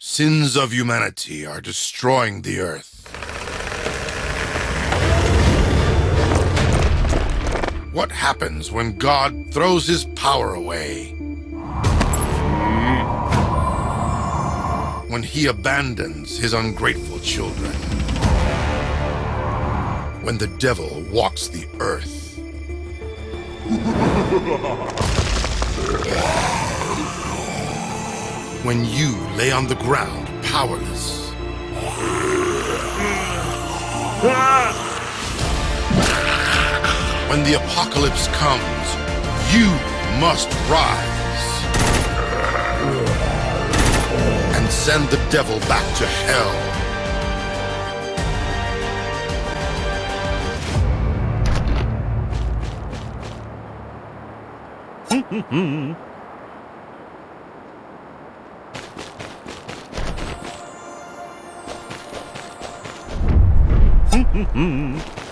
Sins of humanity are destroying the earth. What happens when God throws his power away? When he abandons his ungrateful children? When the devil walks the earth? when you lay on the ground powerless. When the apocalypse comes, you must rise and send the devil back to hell. Mm-hmm.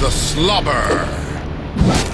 the slobber.